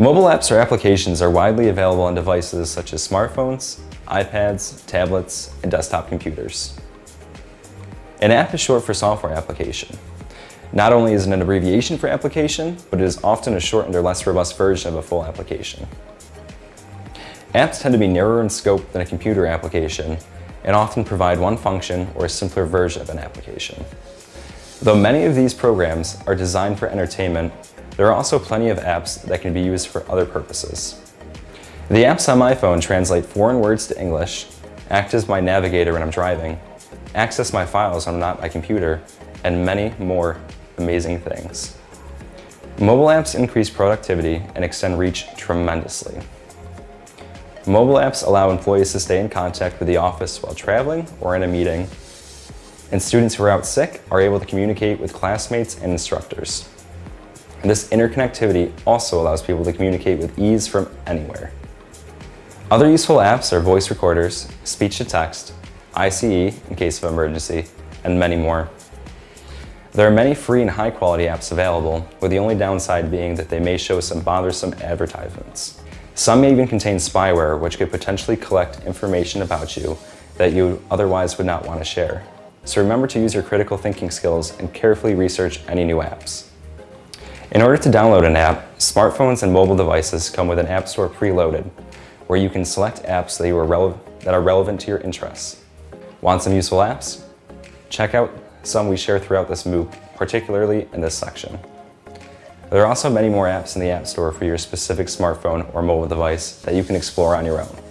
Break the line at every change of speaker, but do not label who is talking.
Mobile apps or applications are widely available on devices such as smartphones, iPads, tablets, and desktop computers. An app is short for software application. Not only is it an abbreviation for application, but it is often a shortened or less robust version of a full application. Apps tend to be narrower in scope than a computer application and often provide one function or a simpler version of an application. Though many of these programs are designed for entertainment, there are also plenty of apps that can be used for other purposes. The apps on my phone translate foreign words to English, act as my navigator when I'm driving, access my files when I'm not at my computer, and many more amazing things. Mobile apps increase productivity and extend reach tremendously. Mobile apps allow employees to stay in contact with the office while traveling or in a meeting, and students who are out sick are able to communicate with classmates and instructors. And this interconnectivity also allows people to communicate with ease from anywhere. Other useful apps are voice recorders, speech-to-text, ICE in case of emergency, and many more. There are many free and high-quality apps available, with the only downside being that they may show some bothersome advertisements. Some may even contain spyware, which could potentially collect information about you that you otherwise would not want to share. So remember to use your critical thinking skills and carefully research any new apps. In order to download an app, smartphones and mobile devices come with an app store preloaded, where you can select apps that, are, that are relevant to your interests. Want some useful apps? Check out some we share throughout this MOOC, particularly in this section. There are also many more apps in the App Store for your specific smartphone or mobile device that you can explore on your own.